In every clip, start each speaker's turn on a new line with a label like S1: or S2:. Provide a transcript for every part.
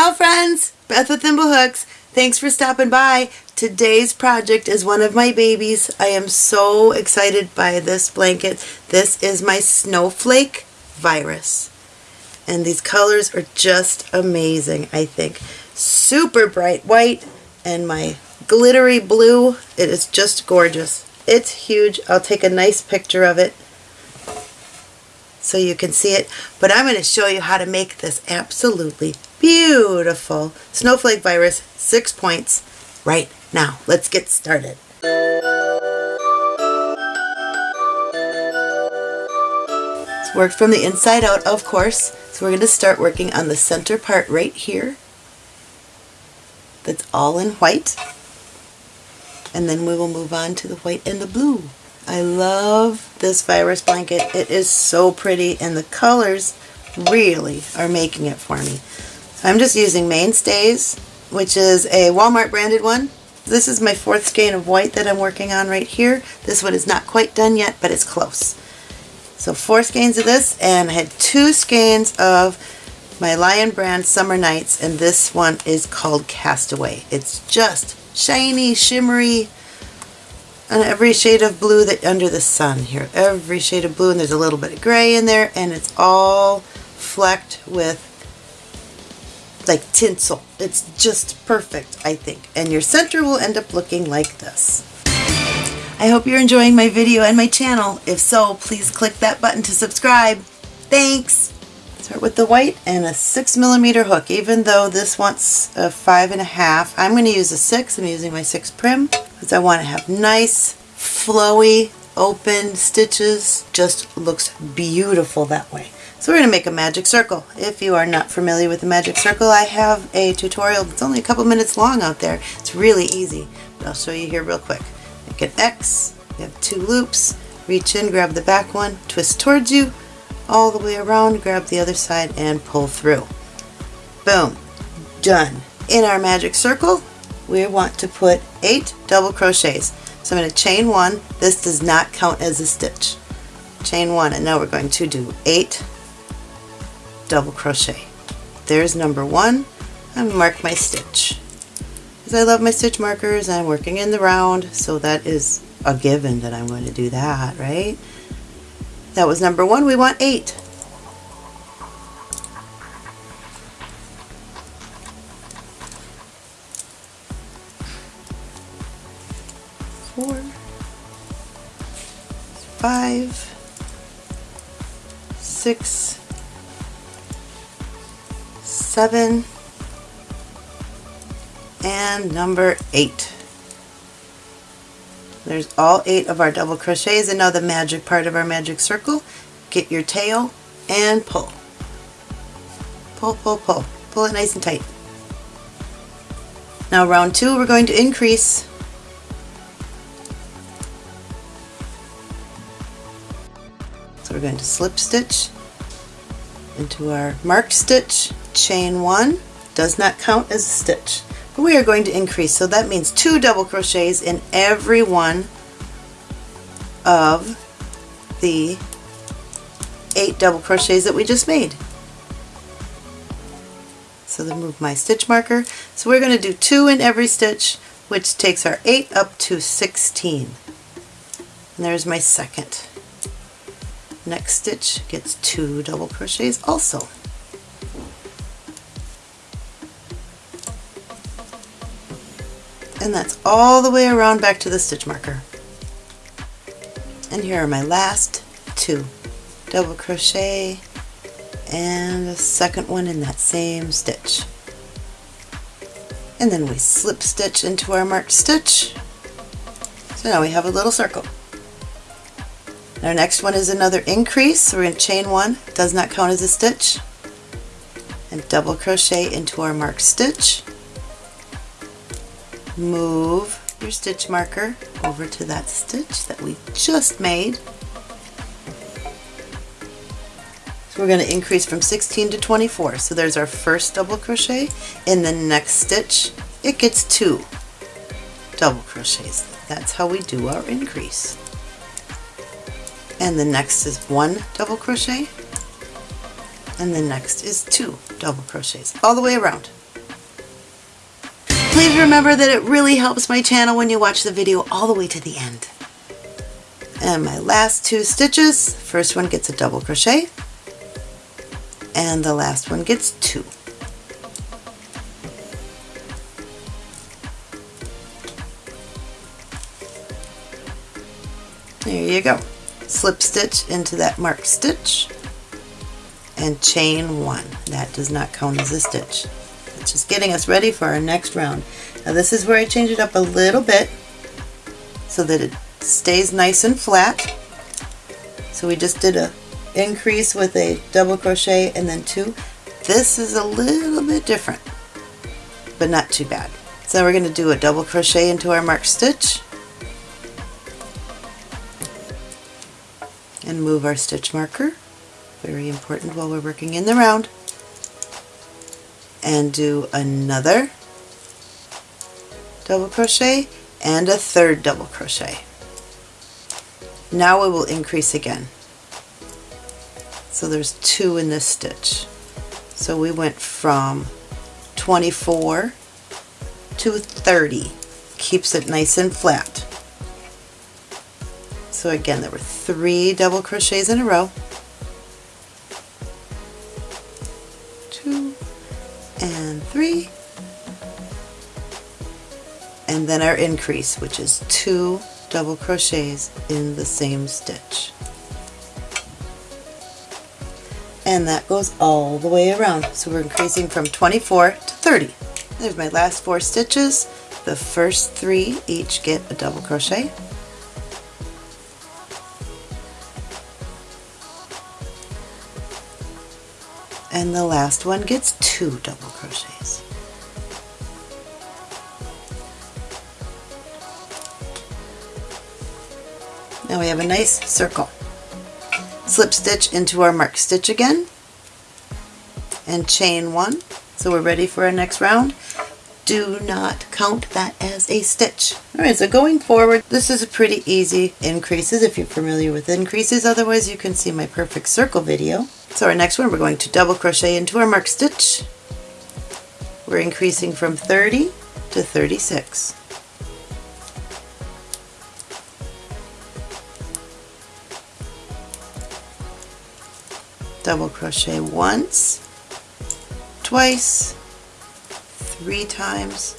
S1: Ciao friends, Beth with Thimblehooks. Thanks for stopping by. Today's project is one of my babies. I am so excited by this blanket. This is my snowflake virus. And these colors are just amazing, I think. Super bright white and my glittery blue. It is just gorgeous. It's huge. I'll take a nice picture of it so you can see it. But I'm going to show you how to make this absolutely beautiful snowflake virus six points right now. Let's get started. It's worked from the inside out, of course. So we're going to start working on the center part right here. That's all in white. And then we will move on to the white and the blue. I love this virus blanket. It is so pretty and the colors really are making it for me. I'm just using Mainstays, which is a Walmart branded one. This is my fourth skein of white that I'm working on right here. This one is not quite done yet, but it's close. So four skeins of this, and I had two skeins of my Lion Brand Summer Nights, and this one is called Castaway. It's just shiny, shimmery, every shade of blue that under the sun here. Every shade of blue, and there's a little bit of gray in there, and it's all flecked with like tinsel. It's just perfect, I think. And your center will end up looking like this. I hope you're enjoying my video and my channel. If so, please click that button to subscribe. Thanks! Start with the white and a six millimeter hook. Even though this wants a five and a half, I'm going to use a six. I'm using my six Prym because I want to have nice, flowy, open stitches. Just looks beautiful that way. So we're going to make a magic circle. If you are not familiar with the magic circle, I have a tutorial that's only a couple minutes long out there. It's really easy, but I'll show you here real quick. Make an X, you have two loops, reach in, grab the back one, twist towards you, all the way around, grab the other side, and pull through. Boom. Done. In our magic circle, we want to put eight double crochets. So I'm going to chain one. This does not count as a stitch. Chain one, and now we're going to do eight double crochet. There's number one. I'm mark my stitch. Because I love my stitch markers, I'm working in the round, so that is a given that I'm going to do that, right? That was number one. We want eight. Five, six, seven, and number eight. There's all eight of our double crochets and now the magic part of our magic circle. Get your tail and pull. Pull, pull, pull. Pull it nice and tight. Now round two we're going to increase So we're going to slip stitch into our marked stitch chain one. Does not count as a stitch but we are going to increase. So that means two double crochets in every one of the eight double crochets that we just made. So then move my stitch marker. So we're going to do two in every stitch which takes our 8 up to 16 and there's my second next stitch gets two double crochets also and that's all the way around back to the stitch marker. And here are my last two. Double crochet and a second one in that same stitch. And then we slip stitch into our marked stitch. So now we have a little circle. Our next one is another increase. So we're going to chain one, does not count as a stitch, and double crochet into our marked stitch move your stitch marker over to that stitch that we just made. So we're going to increase from 16 to 24. So there's our first double crochet. In the next stitch, it gets two double crochets. That's how we do our increase. And the next is one double crochet. And the next is two double crochets all the way around. please remember that it really helps my channel when you watch the video all the way to the end. And my last two stitches, first one gets a double crochet, and the last one gets two. There you go. Slip stitch into that marked stitch and chain one. That does not count as a stitch. It's just getting us ready for our next round. Now this is where I change it up a little bit so that it stays nice and flat. So we just did a increase with a double crochet and then two. This is a little bit different, but not too bad. So we're going to do a double crochet into our marked stitch and move our stitch marker. Very important while we're working in the round. And do another double crochet and a third double crochet. Now we will increase again. So there's two in this stitch. So we went from 24 to 30. Keeps it nice and flat. So again, there were three double crochets in a row. Two and three. And then our increase, which is two double crochets in the same stitch. And that goes all the way around. So we're increasing from 24 to 30. There's my last four stitches. The first three each get a double crochet. And the last one gets two double crochets. Now we have a nice circle. Slip stitch into our mark stitch again and chain one. So we're ready for our next round. Do not count that as a stitch. Alright, so going forward, this is a pretty easy increases if you're familiar with increases. Otherwise, you can see my perfect circle video. So our next one, we're going to double crochet into our mark stitch. We're increasing from 30 to 36. double crochet once, twice, three times,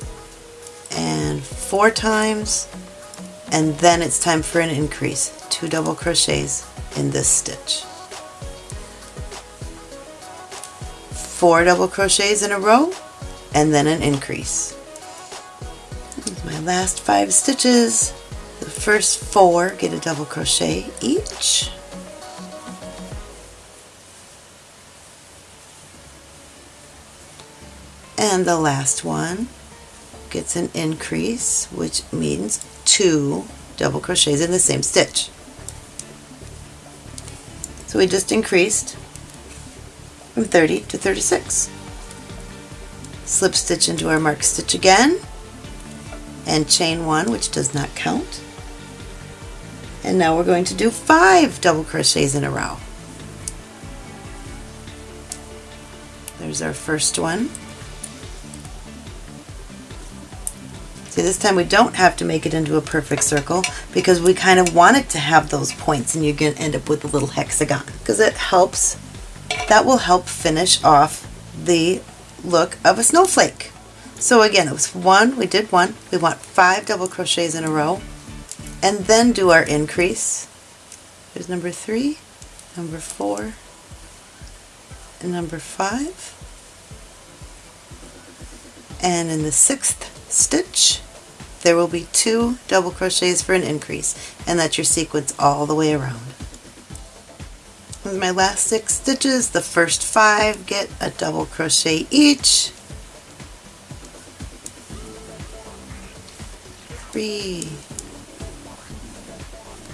S1: and four times, and then it's time for an increase, two double crochets in this stitch. Four double crochets in a row, and then an increase. My last five stitches. The first four get a double crochet each. and the last one gets an increase which means two double crochets in the same stitch. So we just increased from 30 to 36. Slip stitch into our mark stitch again and chain one which does not count. And now we're going to do five double crochets in a row. There's our first one. See, this time we don't have to make it into a perfect circle because we kind of want it to have those points and you're going to end up with a little hexagon because it helps, that will help finish off the look of a snowflake. So again, it was one, we did one, we want five double crochets in a row and then do our increase. There's number three, number four, and number five. And in the sixth stitch there will be two double crochets for an increase and that's your sequence all the way around. With my last six stitches, the first five get a double crochet each. Three,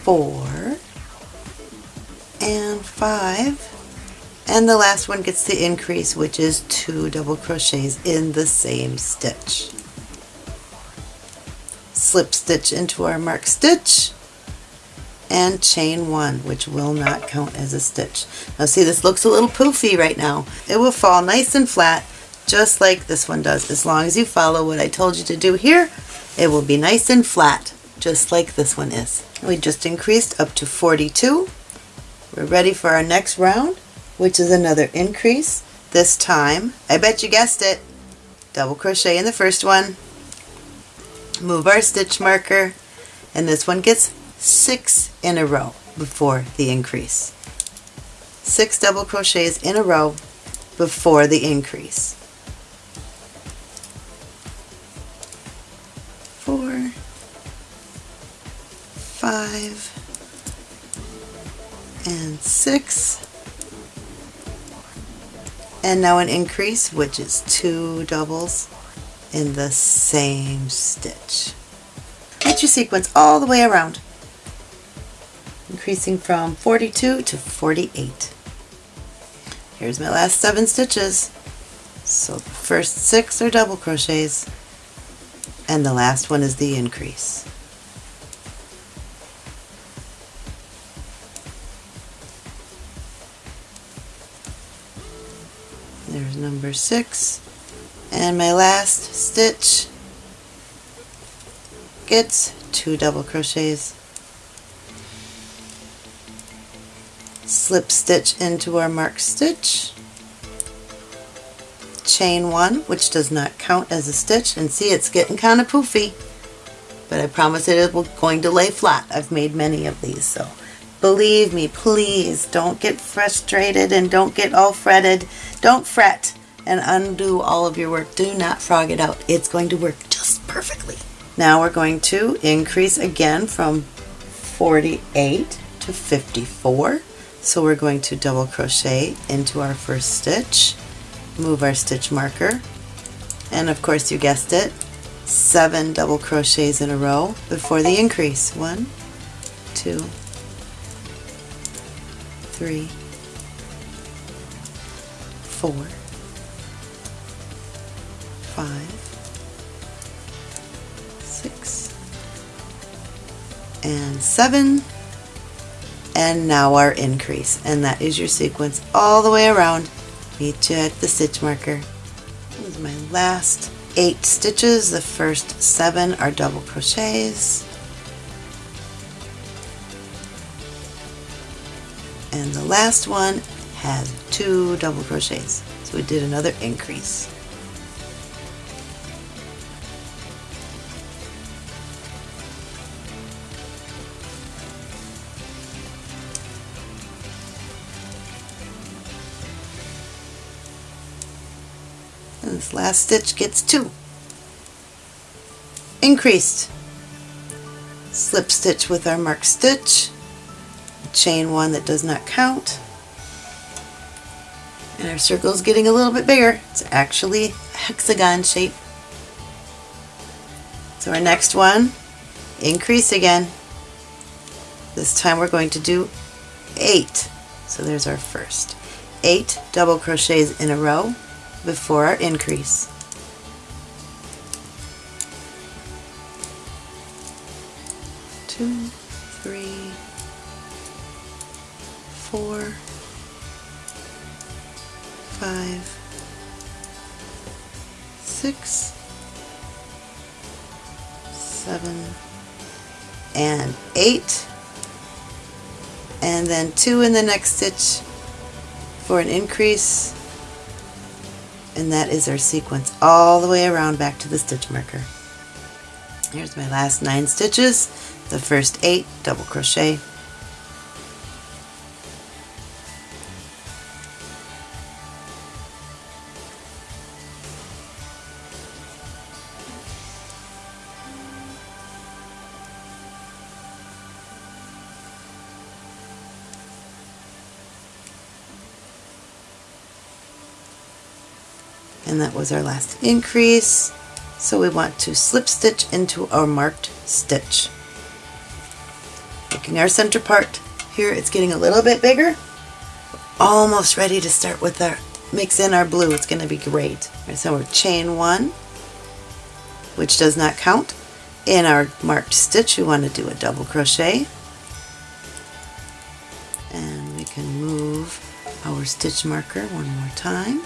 S1: four, and five. And the last one gets the increase, which is two double crochets in the same stitch slip stitch into our mark stitch and chain one which will not count as a stitch. Now see this looks a little poofy right now. It will fall nice and flat just like this one does. As long as you follow what I told you to do here, it will be nice and flat, just like this one is. We just increased up to 42. We're ready for our next round, which is another increase. This time, I bet you guessed it, double crochet in the first one, move our stitch marker, and this one gets six in a row before the increase. Six double crochets in a row before the increase. Four, five, and six. And now an increase, which is two doubles in the same stitch. Get your sequence all the way around, increasing from 42 to 48. Here's my last seven stitches. So the first six are double crochets, and the last one is the increase. There's number six. And my last stitch gets two double crochets. Slip stitch into our marked stitch. Chain one, which does not count as a stitch. And see, it's getting kind of poofy. But I promise it is going to lay flat. I've made many of these, so believe me, please don't get frustrated and don't get all fretted. Don't fret and undo all of your work. Do not frog it out. It's going to work just perfectly. Now we're going to increase again from 48 to 54. So we're going to double crochet into our first stitch, move our stitch marker, and of course you guessed it, seven double crochets in a row before the increase. One, two, three, four, five, six, and seven. And now our increase. And that is your sequence all the way around. Meet you at the stitch marker. This is my last eight stitches. The first seven are double crochets. And the last one has two double crochets. So we did another increase. This last stitch gets two. Increased. Slip stitch with our marked stitch. Chain one that does not count. And our circle is getting a little bit bigger. It's actually a hexagon shape. So our next one, increase again. This time we're going to do eight. So there's our first. Eight double crochets in a row before our increase. Two, three, four, five, six, seven, and eight. And then two in the next stitch for an increase and that is our sequence all the way around back to the stitch marker. Here's my last nine stitches, the first eight double crochet, and that was our last increase. So we want to slip stitch into our marked stitch. Making our center part here it's getting a little bit bigger. Almost ready to start with our mix in our blue. It's going to be great. Right, so we're chain one which does not count. In our marked stitch we want to do a double crochet. And we can move our stitch marker one more time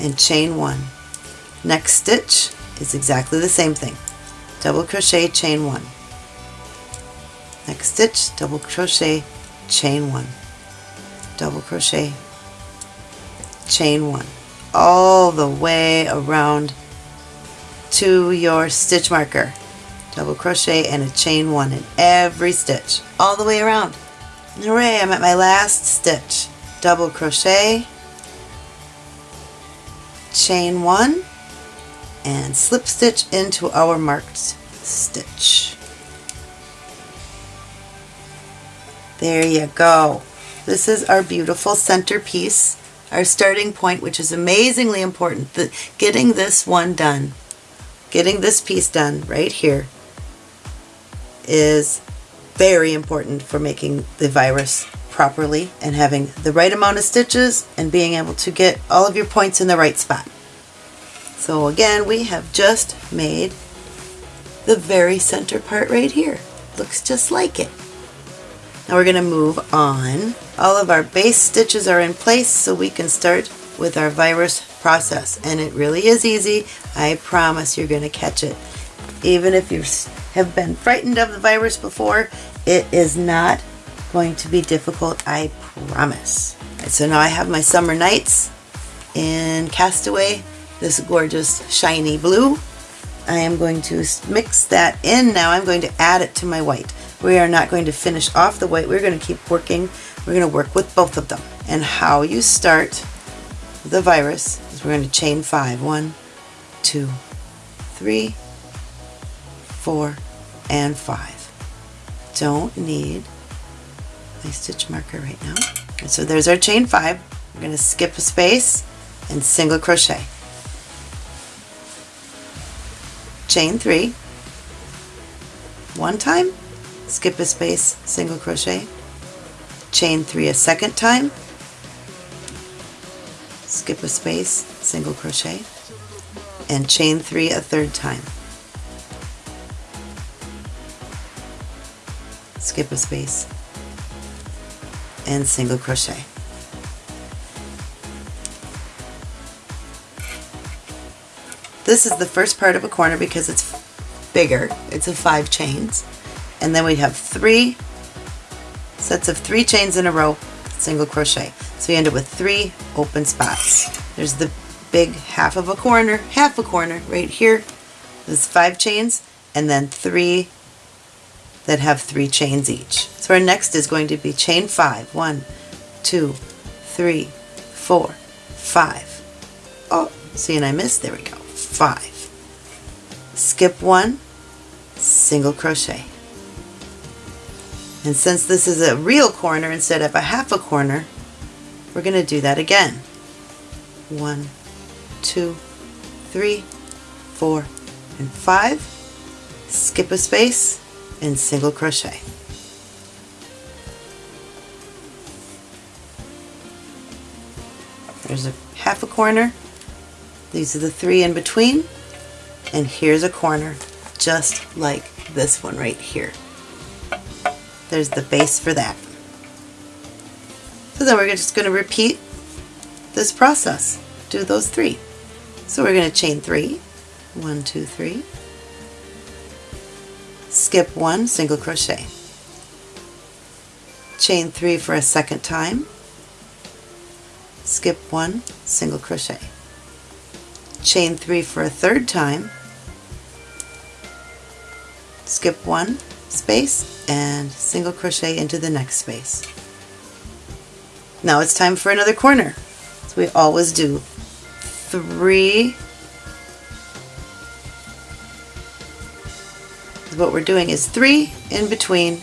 S1: and chain one. Next stitch is exactly the same thing. Double crochet, chain one. Next stitch, double crochet, chain one. Double crochet, chain one. All the way around to your stitch marker. Double crochet and a chain one in every stitch. All the way around. Hooray, I'm at my last stitch. Double crochet, chain one, and slip stitch into our marked stitch. There you go. This is our beautiful centerpiece, our starting point, which is amazingly important. The, getting this one done, getting this piece done right here is very important for making the virus properly and having the right amount of stitches and being able to get all of your points in the right spot. So again, we have just made the very center part right here. Looks just like it. Now we're going to move on. All of our base stitches are in place so we can start with our virus process. And it really is easy. I promise you're going to catch it. Even if you have been frightened of the virus before, it is not going to be difficult, I promise. Right, so now I have my Summer Nights in Castaway, this gorgeous shiny blue. I am going to mix that in now. I'm going to add it to my white. We are not going to finish off the white. We're going to keep working. We're going to work with both of them. And how you start the virus is we're going to chain five. One, two, three, four, and five. Don't need my stitch marker right now. And so there's our chain five. We're going to skip a space and single crochet. Chain three, one time, skip a space, single crochet, chain three a second time, skip a space, single crochet, and chain three a third time. Skip a space, and single crochet. This is the first part of a corner because it's bigger. It's a five chains and then we have three sets of three chains in a row single crochet so you end up with three open spots there's the big half of a corner half a corner right here there's five chains and then three that have three chains each. So our next is going to be chain five. One two three four five. Oh see and I missed. There we go. Five. Skip one. Single crochet. And since this is a real corner instead of a half a corner, we're going to do that again. One, two, three, four, and five. Skip a space and single crochet. There's a half a corner. These are the three in between. And here's a corner just like this one right here. There's the base for that. So then we're just going to repeat this process. Do those three. So we're going to chain three. One, two, three. Skip one, single crochet. Chain three for a second time. Skip one, single crochet. Chain three for a third time. Skip one, space and single crochet into the next space. Now it's time for another corner. So we always do three what we're doing is three in between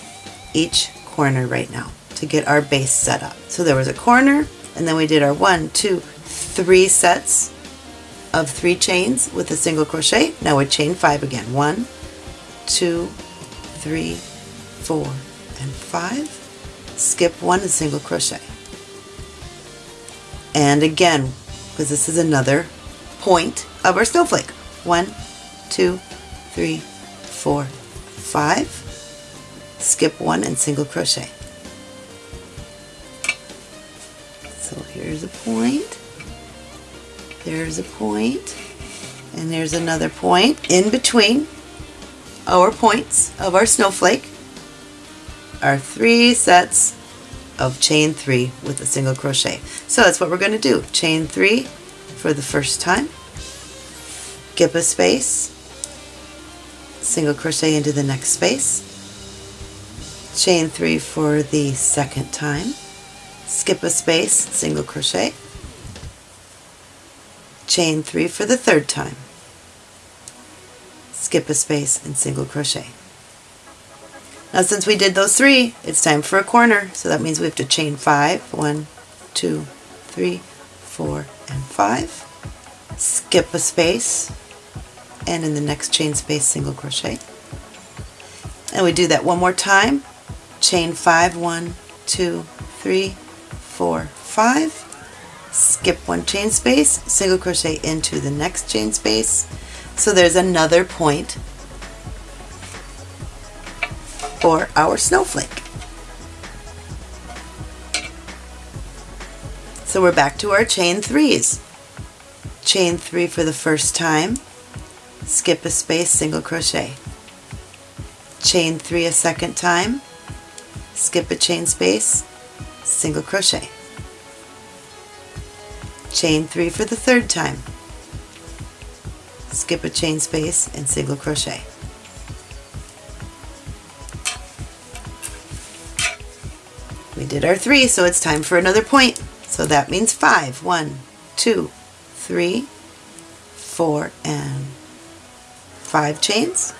S1: each corner right now to get our base set up. So there was a corner and then we did our one, two, three sets of three chains with a single crochet. Now we chain five again. One, two, three, four, and five. Skip one and single crochet. And again, because this is another point of our snowflake. One, two, three, four, five. Skip one and single crochet. So here's a point. there's a point, and there's another point in between our points of our snowflake are three sets of chain three with a single crochet. So that's what we're going to do. Chain three for the first time, skip a space, single crochet into the next space, chain three for the second time, skip a space, single crochet, chain three for the third time, skip a space and single crochet. Now since we did those three, it's time for a corner. So that means we have to chain five. One, two, three, four, and five. Skip a space, and in the next chain space, single crochet. And we do that one more time. Chain five, one, two, three, four, five. Skip one chain space, single crochet into the next chain space. So there's another point for our snowflake. So we're back to our chain threes. Chain three for the first time, skip a space, single crochet. Chain three a second time, skip a chain space, single crochet. Chain three for the third time, skip a chain space and single crochet. We did our three, so it's time for another point. So that means five. One, two, three, four, and five chains.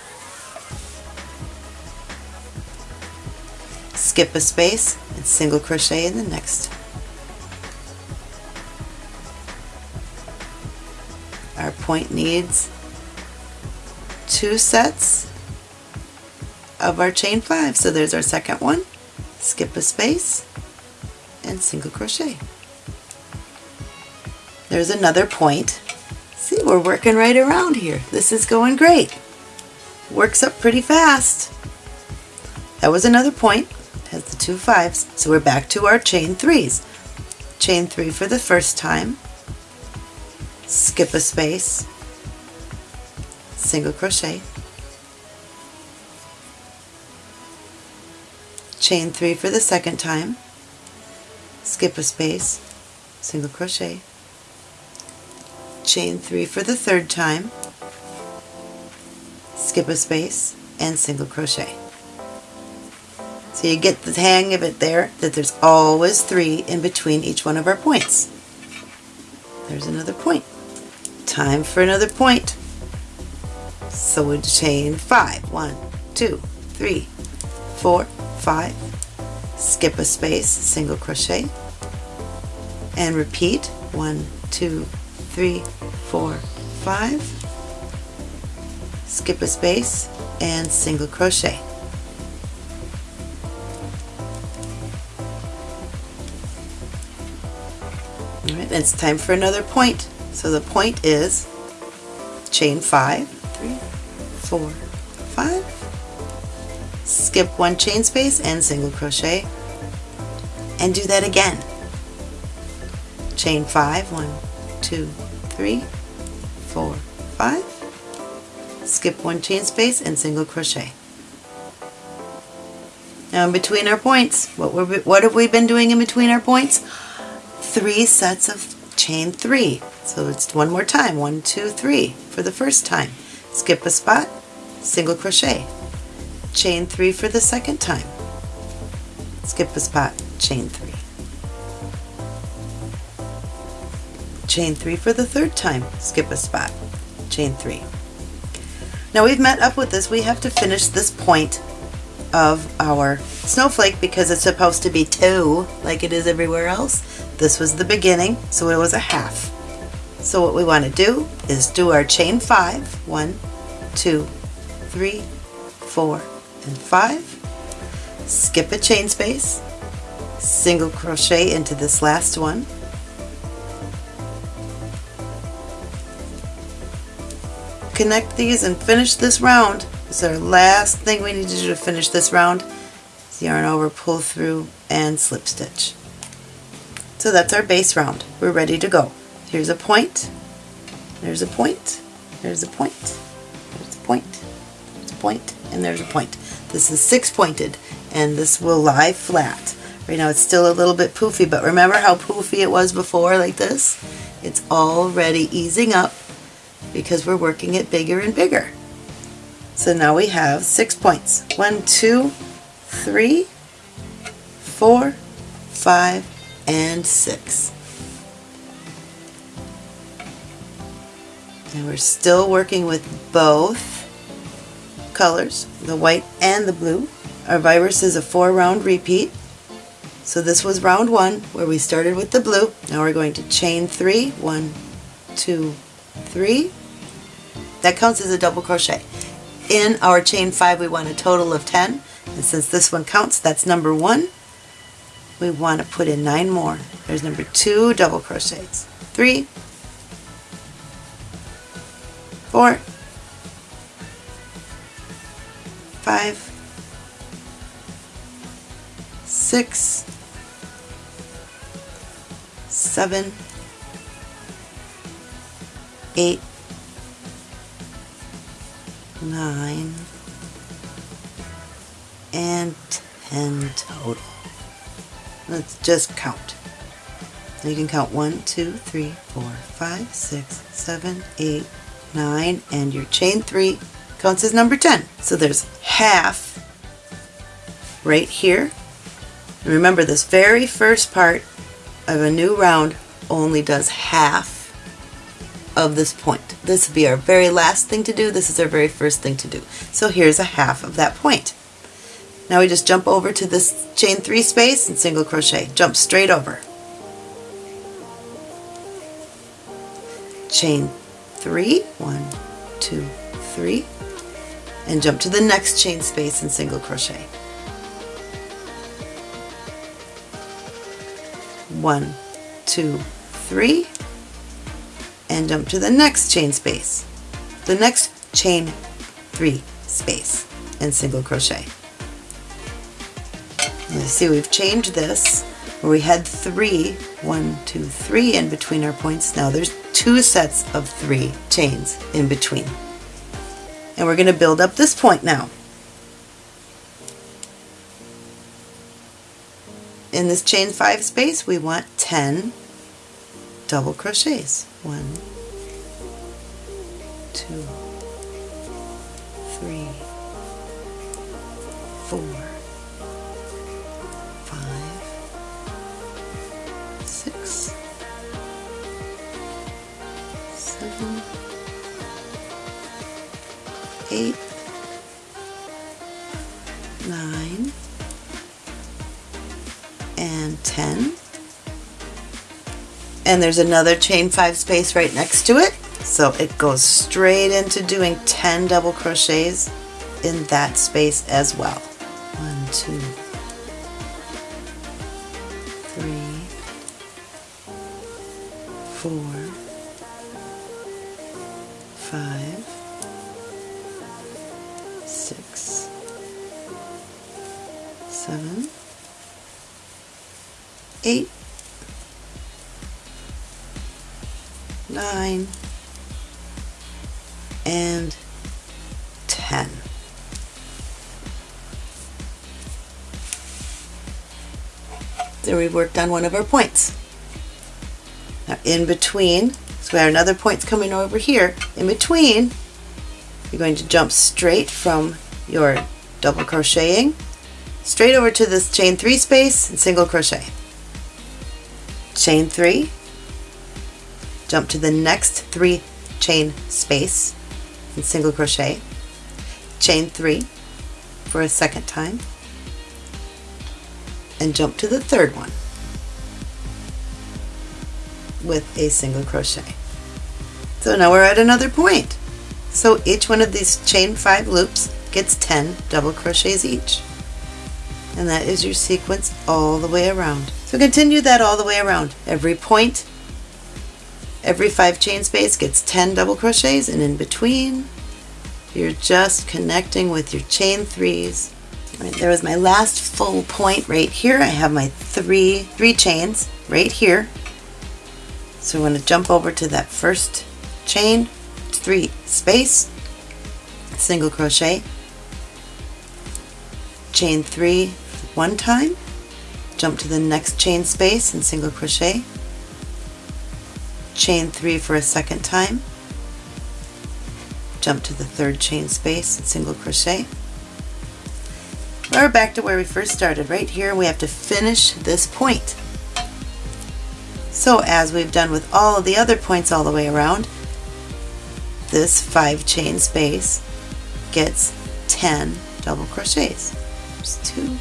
S1: Skip a space and single crochet in the next. Our point needs two sets of our chain five. So there's our second one skip a space and single crochet. There's another point. We're working right around here. This is going great. Works up pretty fast. That was another point. Has the two fives. So we're back to our chain threes. Chain three for the first time. Skip a space. Single crochet. chain three for the second time, skip a space, single crochet, chain three for the third time, skip a space, and single crochet. So you get the hang of it there, that there's always three in between each one of our points. There's another point. Time for another point. So we chain five. One, two, three, four, five, skip a space, single crochet, and repeat one, two, three, four, five, skip a space, and single crochet. Alright, it's time for another point. So the point is chain five, three, four, five, skip one chain space and single crochet and do that again chain five one two three four five. Skip one chain space and single crochet. Now in between our points what were we, what have we been doing in between our points? Three sets of chain three. So it's one more time one two three for the first time. Skip a spot single crochet. Chain three for the second time. Skip a spot, chain three. Chain three for the third time, skip a spot, chain three. Now we've met up with this, we have to finish this point of our snowflake because it's supposed to be two like it is everywhere else. This was the beginning, so it was a half. So what we want to do is do our chain five, one, two, three, four, and five, skip a chain space, single crochet into this last one, connect these and finish this round. This is our last thing we need to do to finish this round. yarn over, pull through, and slip stitch. So that's our base round. We're ready to go. Here's a point, there's a point, there's a point, there's a point, there's a point, and there's a point. This is six pointed and this will lie flat. Right now it's still a little bit poofy, but remember how poofy it was before like this? It's already easing up because we're working it bigger and bigger. So now we have six points. One, two, three, four, five, and six. And we're still working with both colors, the white and the blue. Our virus is a four round repeat. So this was round one where we started with the blue. Now we're going to chain three, one, two, three. That counts as a double crochet. In our chain five we want a total of 10 and since this one counts that's number one. We want to put in nine more. There's number two double crochets. Three, four, five, six, seven, eight, nine, and 10 total. Let's just count. You can count one, two, three, four, five, six, seven, eight, 9, and your chain 3 counts as number 10. So there's half right here. And remember this very first part of a new round only does half of this point. This will be our very last thing to do. This is our very first thing to do. So here's a half of that point. Now we just jump over to this chain 3 space and single crochet. Jump straight over. Chain three, one, two, three, and jump to the next chain space and single crochet. One, two, three, and jump to the next chain space, the next chain three space, and single crochet. You see we've changed this where we had three, one, two, three in between our points. Now there's two sets of three chains in between. And we're going to build up this point now. In this chain 5 space we want 10 double crochets. One, two, three, four, five, six, seven, eight, nine, and 10. And there's another chain five space right next to it. So it goes straight into doing 10 double crochets in that space as well. One, two, three, four, five, six, seven, eight, nine, and 10. There we've worked on one of our points. Now in between, so we have another points coming over here, in between you're going to jump straight from your double crocheting straight over to this chain 3 space and single crochet. Chain 3, jump to the next 3 chain space and single crochet. Chain 3 for a second time and jump to the third one with a single crochet. So now we're at another point. So each one of these chain 5 loops gets 10 double crochets each. And that is your sequence all the way around. So continue that all the way around. Every point, every 5 chain space gets 10 double crochets and in between you're just connecting with your chain 3s. Right, there was my last full point right here. I have my three, three chains right here. So I'm going to jump over to that first chain three space single crochet chain three one time jump to the next chain space and single crochet chain three for a second time. Jump to the third chain space and single crochet. We're back to where we first started right here. We have to finish this point. So as we've done with all of the other points all the way around this five chain space gets 10 double crochets. There's two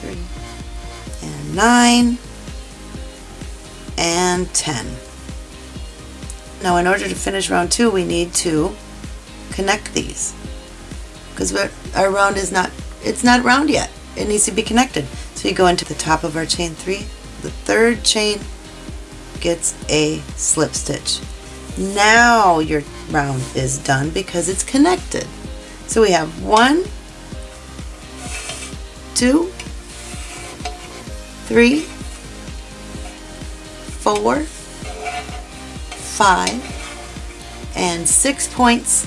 S1: three and nine and 10 now in order to finish round two we need to connect these because our round is not, it's not round yet. It needs to be connected. So you go into the top of our chain three, the third chain gets a slip stitch. Now your round is done because it's connected. So we have one, two, three, four, five, and six points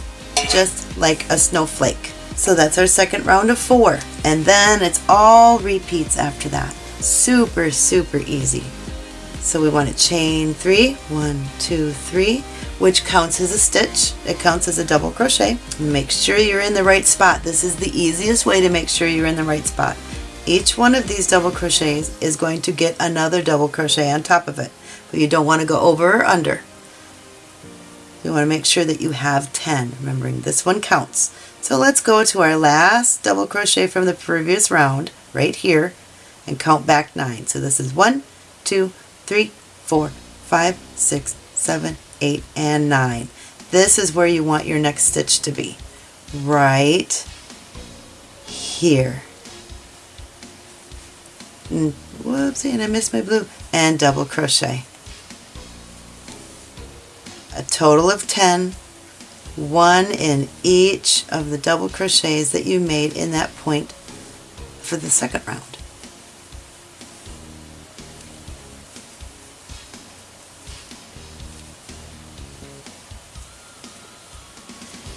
S1: just like a snowflake. So that's our second round of four. And then it's all repeats after that. Super, super easy. So we want to chain three, one, two, three, which counts as a stitch. It counts as a double crochet. Make sure you're in the right spot. This is the easiest way to make sure you're in the right spot. Each one of these double crochets is going to get another double crochet on top of it, but you don't want to go over or under. You want to make sure that you have 10, remembering this one counts. So let's go to our last double crochet from the previous round right here and count back nine. So this is one, two, three, four, five, six, seven, eight, and nine. This is where you want your next stitch to be. Right here. And, whoopsie, and I missed my blue. And double crochet. A total of 10 one in each of the double crochets that you made in that point for the second round.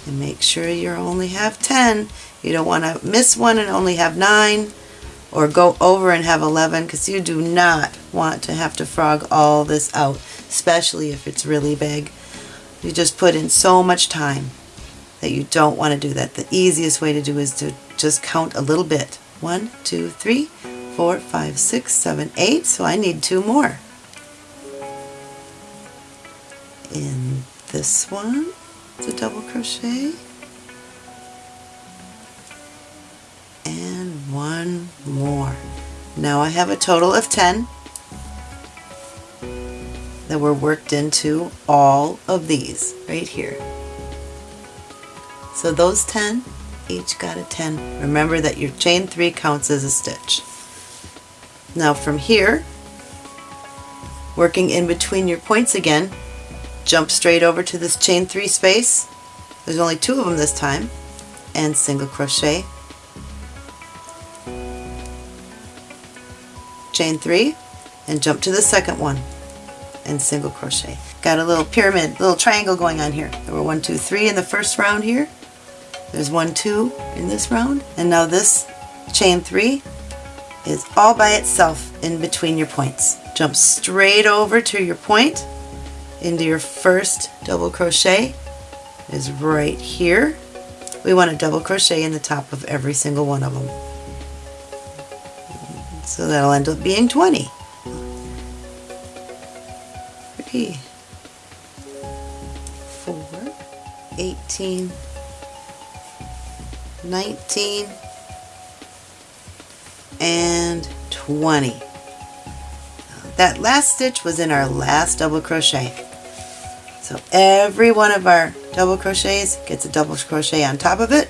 S1: And make sure you only have 10. You don't want to miss one and only have 9 or go over and have 11 because you do not want to have to frog all this out, especially if it's really big. You just put in so much time that you don't want to do that. The easiest way to do is to just count a little bit. One, two, three, four, five, six, seven, eight. So I need two more. In this one, it's a double crochet. And one more. Now I have a total of 10 that were worked into all of these right here. So those 10 each got a 10. Remember that your chain 3 counts as a stitch. Now from here, working in between your points again, jump straight over to this chain 3 space. There's only two of them this time. And single crochet. Chain 3 and jump to the second one and single crochet. Got a little pyramid, little triangle going on here. There were one, two, three in the first round here. There's one, two in this round. And now this chain three is all by itself in between your points. Jump straight over to your point into your first double crochet is right here. We want to double crochet in the top of every single one of them. So that'll end up being 20. 4, 18, 19, and 20. That last stitch was in our last double crochet. So every one of our double crochets gets a double crochet on top of it.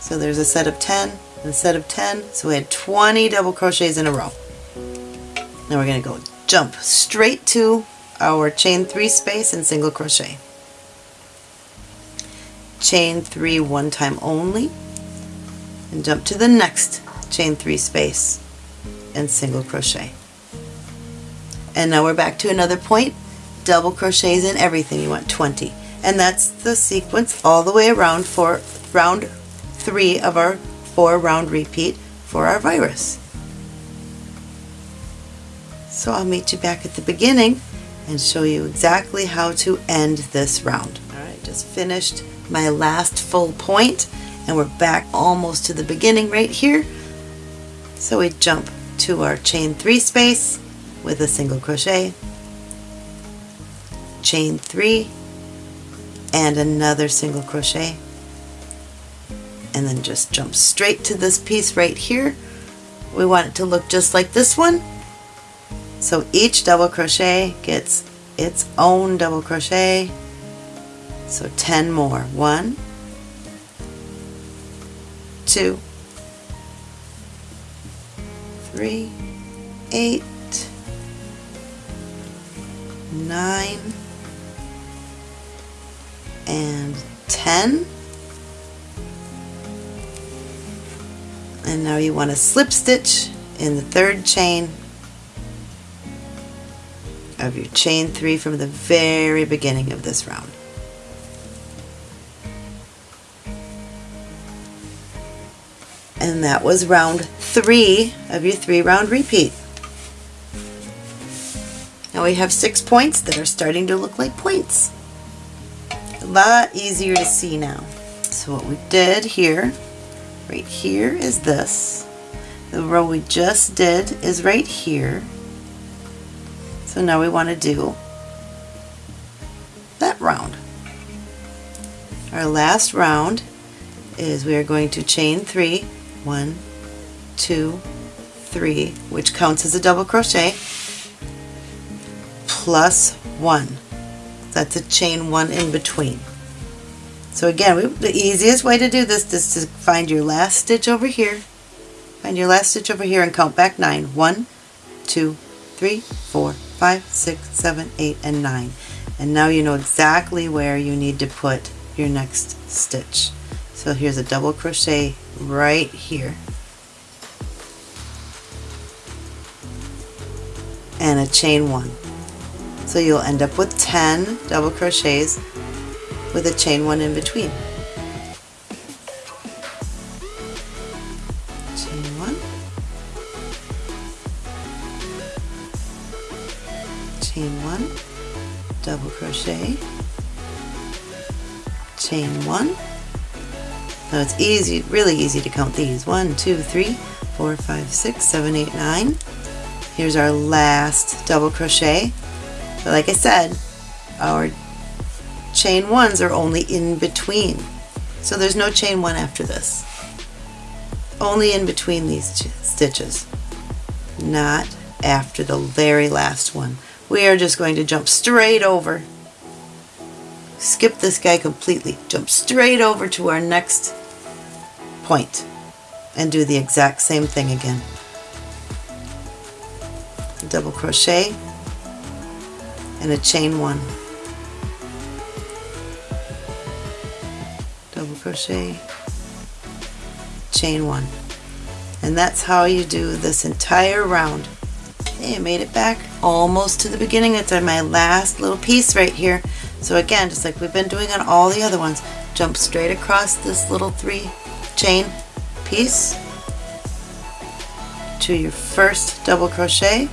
S1: So there's a set of 10 instead of 10. So we had 20 double crochets in a row. Now we're going to go jump straight to our chain 3 space and single crochet. Chain 3 one time only and jump to the next chain 3 space and single crochet. and now we're back to another point double crochets in everything you want 20 and that's the sequence all the way around for round three of our four round repeat for our virus. So I'll meet you back at the beginning and show you exactly how to end this round. Alright just finished my last full point and we're back almost to the beginning right here. So we jump to our chain three space with a single crochet chain three and another single crochet and then just jump straight to this piece right here. We want it to look just like this one. So each double crochet gets its own double crochet. So 10 more. One two three eight nine and 10 and now you want to slip stitch in the third chain of your chain three from the very beginning of this round. And that was round three of your three round repeat. Now we have six points that are starting to look like points A lot easier to see now. So what we did here, right here is this. The row we just did is right here. So now we want to do that round. Our last round is we are going to chain three, one, two, three, which counts as a double crochet, plus one that's a chain one in between. So again, we, the easiest way to do this is to find your last stitch over here, find your last stitch over here and count back nine. One, two, three, four, five, six, seven, eight, and nine. And now you know exactly where you need to put your next stitch. So here's a double crochet right here. And a chain one. So you'll end up with 10 double crochets with a chain one in between. Chain one, chain one, double crochet, chain one. Now it's easy, really easy to count these. One, two, three, four, five, six, seven, eight, nine. Here's our last double crochet but like I said, our chain ones are only in between. So there's no chain one after this. Only in between these stitches, not after the very last one. We are just going to jump straight over, skip this guy completely, jump straight over to our next point and do the exact same thing again. Double crochet, and a chain one crochet chain one. And that's how you do this entire round. Okay I made it back almost to the beginning. It's on my last little piece right here. So again just like we've been doing on all the other ones jump straight across this little three chain piece to your first double crochet.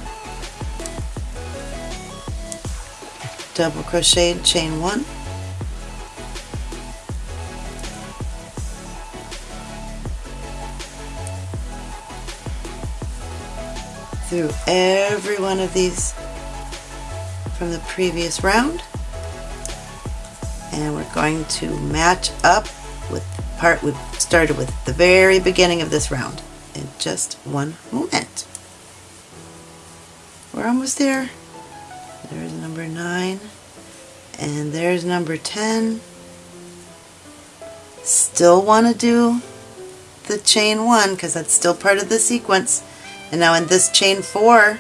S1: Double crochet chain one through every one of these from the previous round and we're going to match up with the part we started with the very beginning of this round in just one moment. We're almost there. There's number 9. And there's number 10. Still want to do the chain 1 because that's still part of the sequence. And now in this chain 4,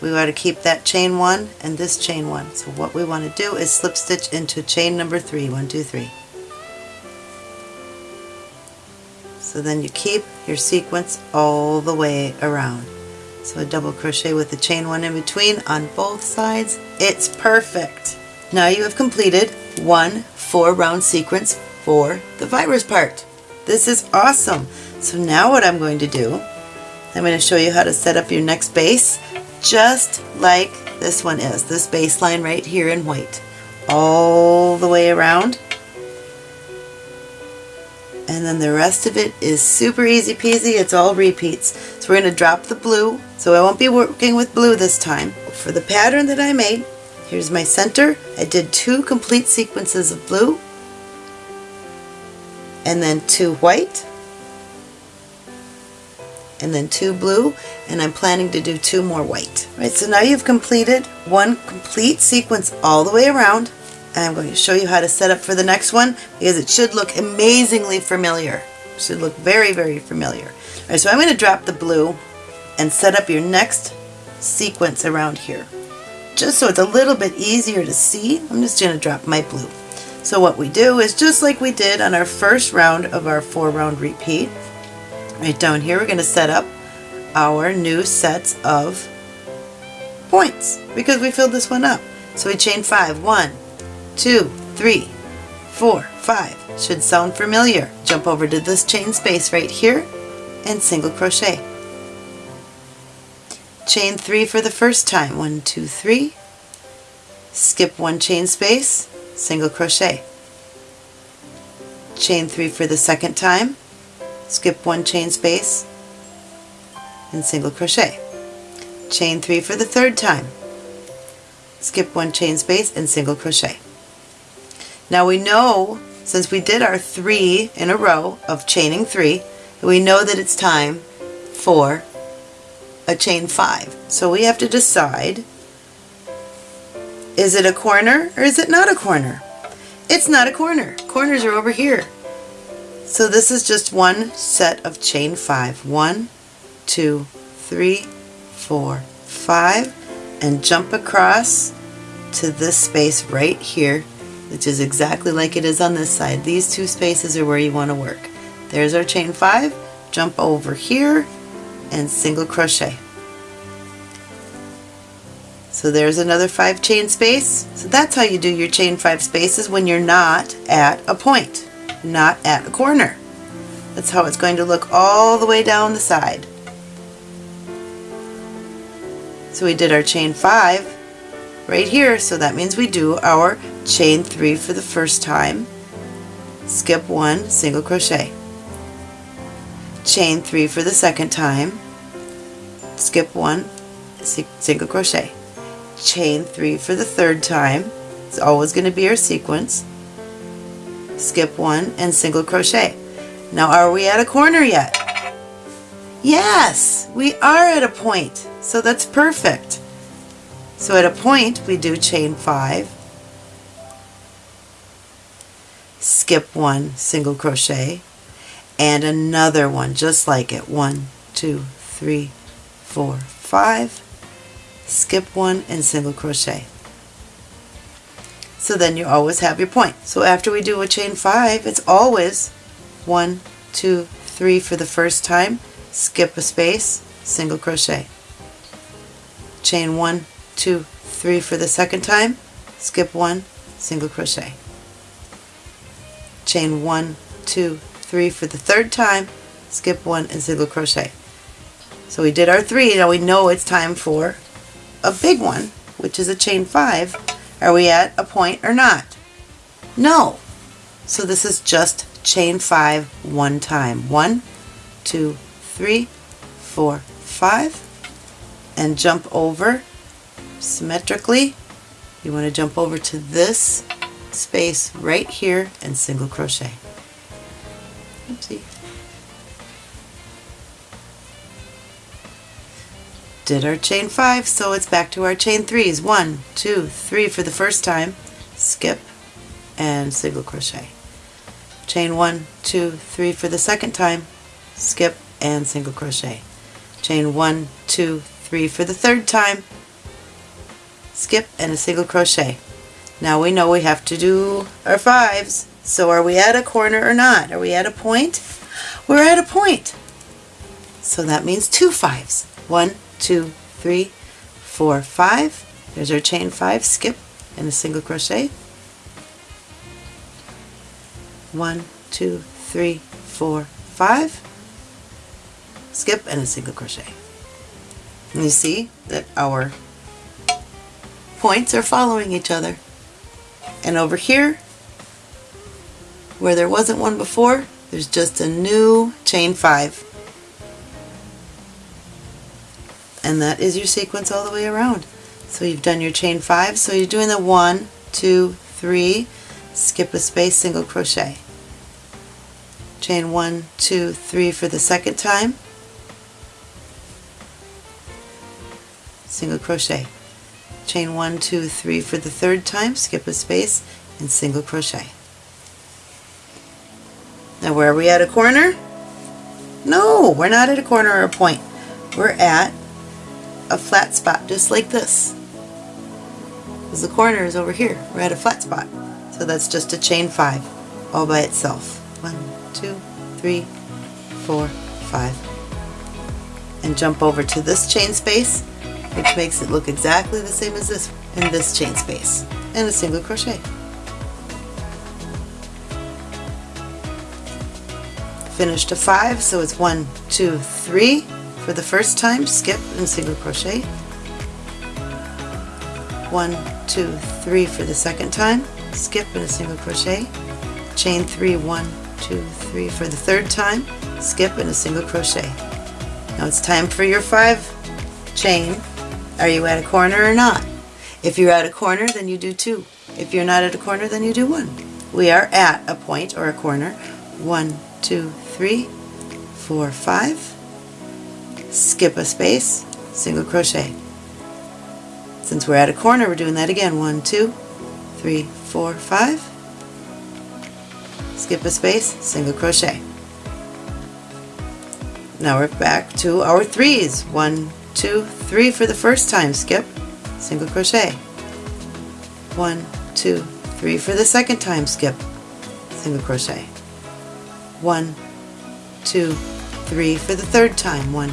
S1: we want to keep that chain 1 and this chain 1. So what we want to do is slip stitch into chain number 3. 1, 2, 3. So then you keep your sequence all the way around. So a double crochet with the chain one in between on both sides. It's perfect. Now you have completed one four round sequence for the virus part. This is awesome. So now what I'm going to do, I'm going to show you how to set up your next base just like this one is, this baseline right here in white. All the way around. And then the rest of it is super easy peasy, it's all repeats. So we're going to drop the blue, so I won't be working with blue this time. For the pattern that I made, here's my center. I did two complete sequences of blue, and then two white, and then two blue and I'm planning to do two more white. Right, so now you've completed one complete sequence all the way around and I'm going to show you how to set up for the next one because it should look amazingly familiar. It should look very very familiar. All right, so I'm going to drop the blue and set up your next sequence around here. Just so it's a little bit easier to see, I'm just going to drop my blue. So what we do is just like we did on our first round of our four round repeat, Right down here we're going to set up our new sets of points because we filled this one up. So we chain five. One, two, three, four, five. Should sound familiar. Jump over to this chain space right here and single crochet. Chain three for the first time. One, two, three. Skip one chain space, single crochet. Chain three for the second time, skip one chain space and single crochet. Chain three for the third time. Skip one chain space and single crochet. Now we know since we did our three in a row of chaining three we know that it's time for a chain five. So we have to decide is it a corner or is it not a corner? It's not a corner. Corners are over here so this is just one set of chain five. One, two, three, four, five, and jump across to this space right here, which is exactly like it is on this side. These two spaces are where you want to work. There's our chain five, jump over here, and single crochet. So there's another five chain space. So that's how you do your chain five spaces when you're not at a point not at a corner. That's how it's going to look all the way down the side. So we did our chain 5 right here, so that means we do our chain 3 for the first time, skip 1, single crochet. Chain 3 for the second time, skip 1, single crochet. Chain 3 for the third time, it's always going to be our sequence, skip one, and single crochet. Now are we at a corner yet? Yes, we are at a point. So that's perfect. So at a point we do chain five, skip one, single crochet, and another one just like it. One, two, three, four, five, skip one, and single crochet so then you always have your point. So after we do a chain five, it's always one, two, three for the first time, skip a space, single crochet. Chain one, two, three for the second time, skip one, single crochet. Chain one, two, three for the third time, skip one and single crochet. So we did our three, now we know it's time for a big one, which is a chain five, are we at a point or not? No. So this is just chain five one time. One, two, three, four, five, and jump over symmetrically. You want to jump over to this space right here and single crochet. Oopsie. Did our chain five, so it's back to our chain threes. One, two, three for the first time, skip, and single crochet. Chain one, two, three for the second time, skip, and single crochet. Chain one, two, three for the third time, skip, and a single crochet. Now we know we have to do our fives. So are we at a corner or not? Are we at a point? We're at a point. So that means two fives. One, two, three, four, five. There's our chain five, skip, and a single crochet. One, two, three, four, five. Skip and a single crochet. And you see that our points are following each other. And over here, where there wasn't one before, there's just a new chain five. And that is your sequence all the way around. So you've done your chain five, so you're doing the one, two, three, skip a space, single crochet. Chain one, two, three for the second time, single crochet. Chain one, two, three for the third time, skip a space, and single crochet. Now where are we at a corner? No, we're not at a corner or a point. We're at a flat spot just like this. Because the corner is over here. We're at a flat spot. So that's just a chain five all by itself. One, two, three, four, five. And jump over to this chain space, which makes it look exactly the same as this in this chain space. And a single crochet. Finished a five, so it's one, two, three for the first time, skip and single crochet. One, two, three for the second time, skip and a single crochet. Chain three, one, two, three for the third time, skip and a single crochet. Now it's time for your five chain. Are you at a corner or not? If you're at a corner, then you do two. If you're not at a corner, then you do one. We are at a point or a corner. One, two, three, four, five, skip a space, single crochet. Since we're at a corner, we're doing that again. One, two, three, four, five, skip a space, single crochet. Now we're back to our threes. One, two, three for the first time, skip, single crochet. One, two, three for the second time, skip, single crochet. One, two, three for the third time. One,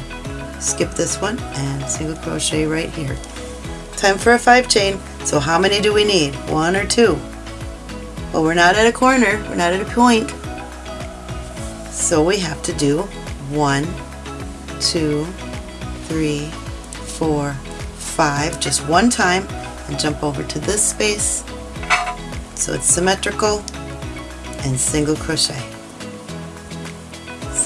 S1: skip this one and single crochet right here. Time for a five chain. So how many do we need? One or two? Well, we're not at a corner. We're not at a point. So we have to do one, two, three, four, five, just one time, and jump over to this space so it's symmetrical and single crochet.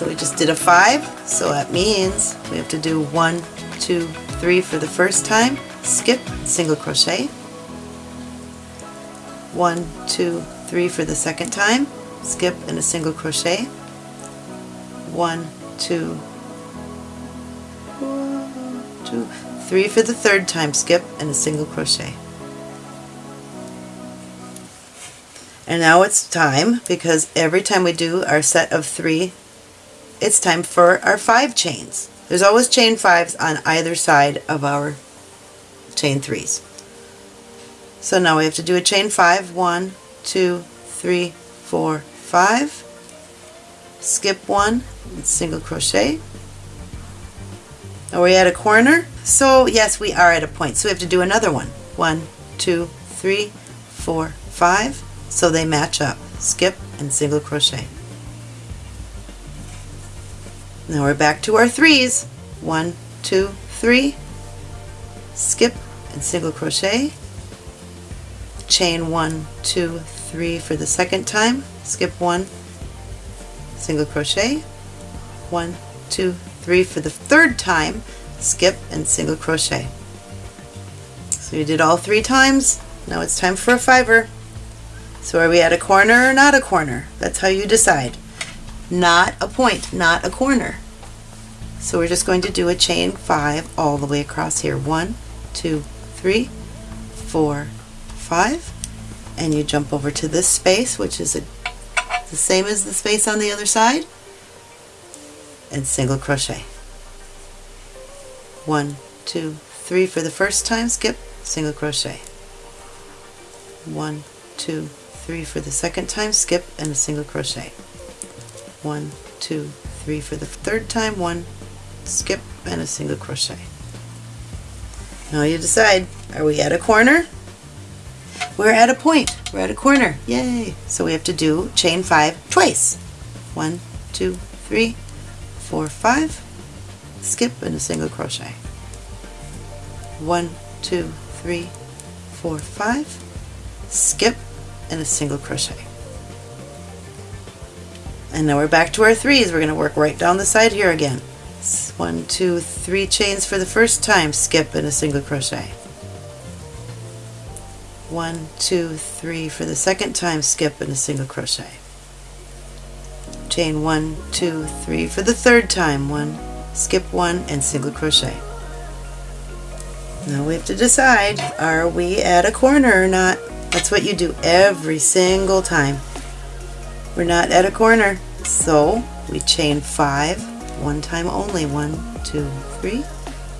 S1: So we just did a five, so that means we have to do one, two, three for the first time, skip, single crochet. One, two, three for the second time, skip and a single crochet. One, two, two, three for the third time, skip and a single crochet. And now it's time, because every time we do our set of three it's time for our five chains. There's always chain fives on either side of our chain threes. So now we have to do a chain five. One, two, three, four, five. Skip one, single crochet. Are we at a corner? So yes, we are at a point. So we have to do another one. One, two, three, four, five. So they match up. Skip and single crochet. Now we're back to our threes. One, two, three, skip and single crochet, chain one, two, three for the second time, skip one, single crochet, one, two, three for the third time, skip and single crochet. So you did all three times, now it's time for a fiver. So are we at a corner or not a corner? That's how you decide. Not a point, not a corner. So we're just going to do a chain five all the way across here. One, two, three, four, five, and you jump over to this space, which is a, the same as the space on the other side, and single crochet. One, two, three for the first time, skip, single crochet. One, two, three for the second time, skip, and a single crochet. One, two, three for the third time, one, skip and a single crochet Now you decide, are we at a corner? We're at a point. We're at a corner. Yay! So we have to do chain five twice. One, two, three, four, five. Skip and a single crochet. One, two, three, four, five. Skip and a single crochet. And now we're back to our threes. We're going to work right down the side here again. One, two, three chains for the first time, skip and a single crochet. One, two, three for the second time, skip and a single crochet. Chain one, two, three for the third time, one, skip one and single crochet. Now we have to decide, are we at a corner or not? That's what you do every single time. We're not at a corner, so we chain five, one time only, one, two, three,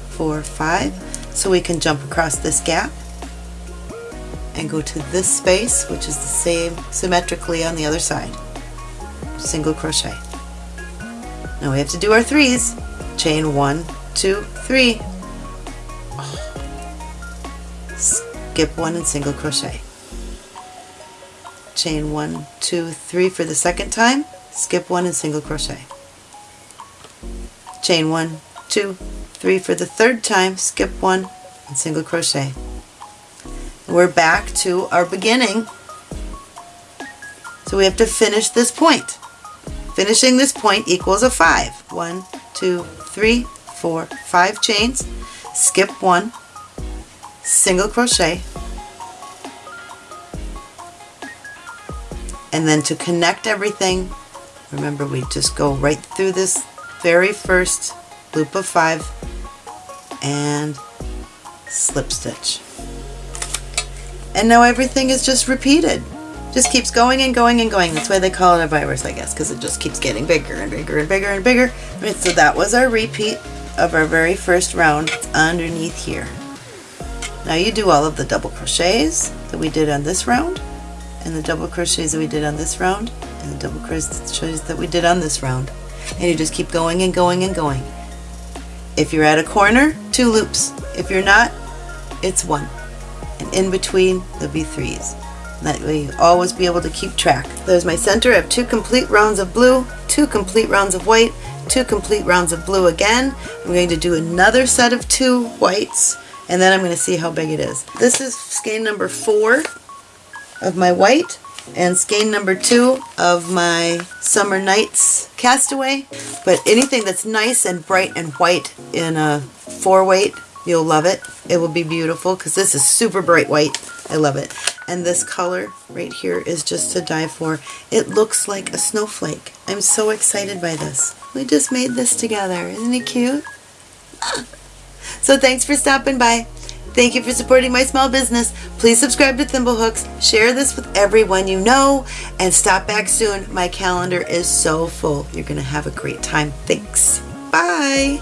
S1: four, five, so we can jump across this gap and go to this space, which is the same symmetrically on the other side. Single crochet. Now we have to do our threes. Chain one, two, three. Skip one and single crochet. Chain one, two, three for the second time. Skip one and single crochet. Chain one, two, three for the third time. Skip one and single crochet we're back to our beginning. So we have to finish this point. Finishing this point equals a 5. One, two, three, four, five chains, skip one, single crochet, and then to connect everything, remember we just go right through this very first loop of 5 and slip stitch and now everything is just repeated. Just keeps going and going and going. That's why they call it a virus, I guess, because it just keeps getting bigger and bigger and bigger and bigger. So that was our repeat of our very first round. Underneath here. Now you do all of the double crochets that we did on this round, and the double crochets that we did on this round, and the double crochets that we did on this round. And you just keep going and going and going. If you're at a corner, two loops. If you're not, it's one and in between there'll be threes. That way you always be able to keep track. There's my center. I have two complete rounds of blue, two complete rounds of white, two complete rounds of blue again. I'm going to do another set of two whites and then I'm going to see how big it is. This is skein number four of my white and skein number two of my Summer Nights Castaway. But anything that's nice and bright and white in a four weight You'll love it. It will be beautiful because this is super bright white. I love it. And this color right here is just to die for. It looks like a snowflake. I'm so excited by this. We just made this together. Isn't it cute? so thanks for stopping by. Thank you for supporting my small business. Please subscribe to Thimblehooks, share this with everyone you know, and stop back soon. My calendar is so full. You're going to have a great time. Thanks. Bye.